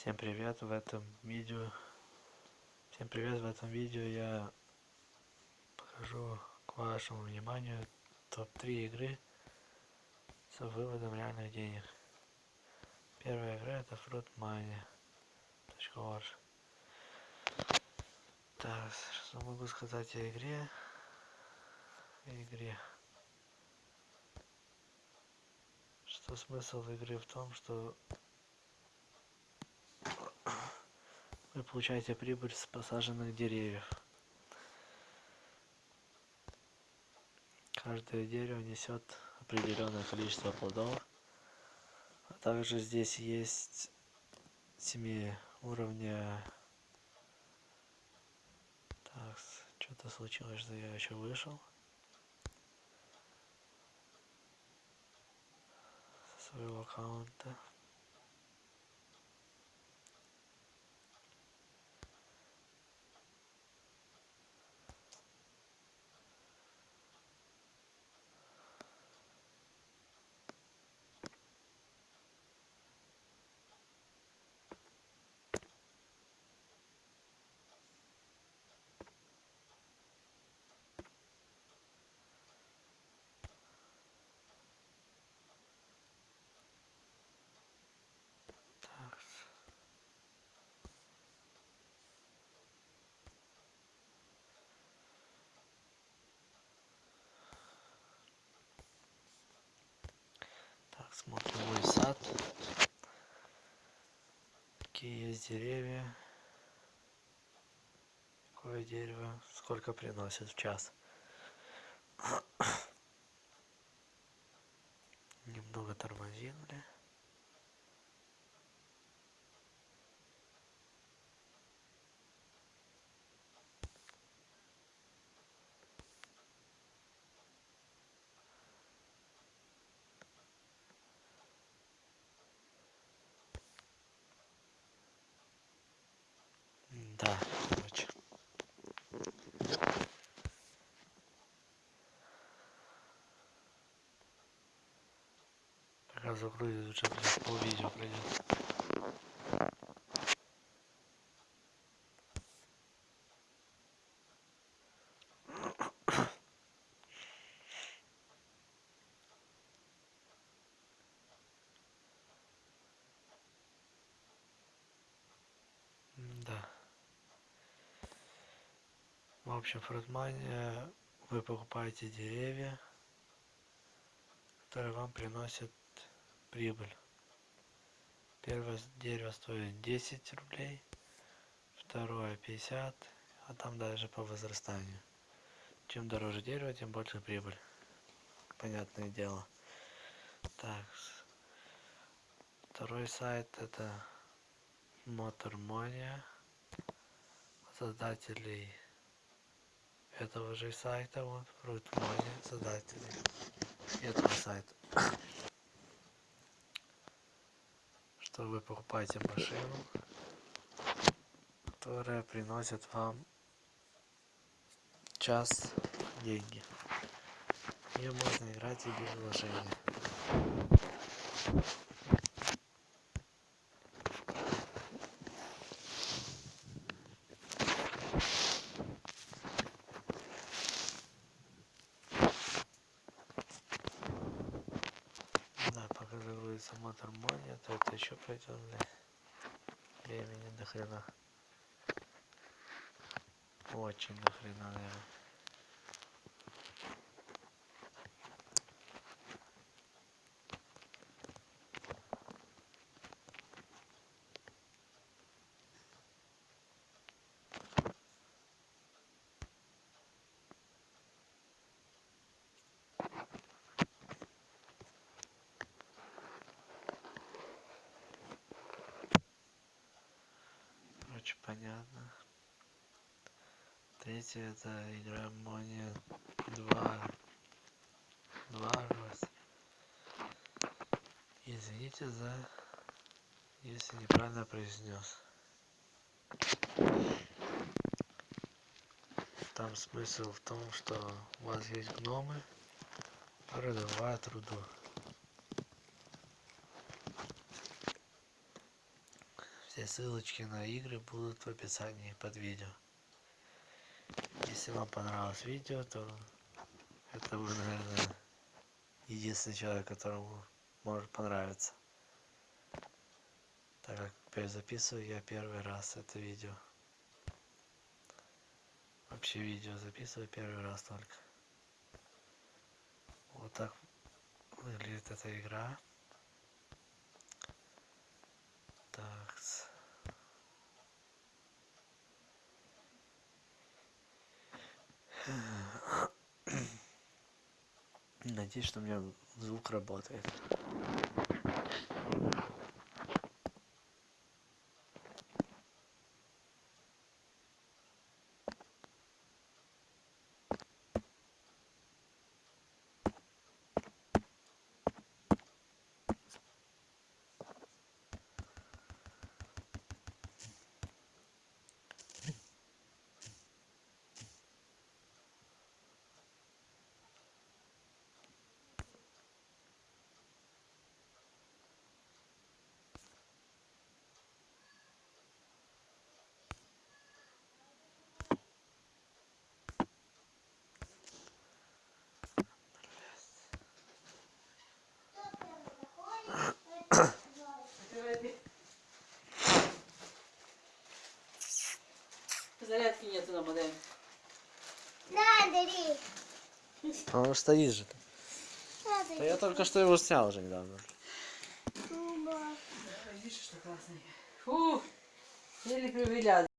Всем привет! В этом видео Всем привет! В этом видео я покажу к вашему вниманию топ-3 игры с выводом реальных денег. Первая игра это fruitmania.org Так, что могу сказать о игре? О игре. Что смысл игры в том, что вы получаете прибыль с посаженных деревьев. Каждое дерево несет определенное количество плодов. А также здесь есть семи уровня. Так, что-то случилось, что я еще вышел. Со своего аккаунта. Смотрим мой сад. Какие есть деревья? Какое дерево? Сколько приносит в час? Немного тормознули да короче. Пока загрузит уже пол видео пройдет да в общем фрутмания вы покупаете деревья которые вам приносят прибыль. Первое дерево стоит десять рублей второе пятьдесят а там даже по возрастанию. Чем дороже дерево тем больше прибыль. Понятное дело. Так второй сайт это motormania создателей этого же сайта вот fruitmania создателей этого сайта. Что вы покупаете машину которая приносит вам час деньги. Ее можно играть и без вложения пока загрузится мотормония то это еще пройдет блядь времени до хрена. Очень до хрена наверное короче понятно третья это игра мония два два раз. Извините за если неправильно произнес. Там смысл в том что у вас есть гномы которые добывают руду Все ссылочки на игры будут в описании под видео. Если вам понравилось видео, то это вы, наверное, единственный человек, которому может понравиться. Так как записываю я первый раз это видео. Вообще видео записываю первый раз только. Вот так выглядит эта игра. Надеюсь, что у меня звук работает. А он стоит же. Да я только что его снял уже недавно. Туба. Видишь, что классный. Фу, еле привиляли.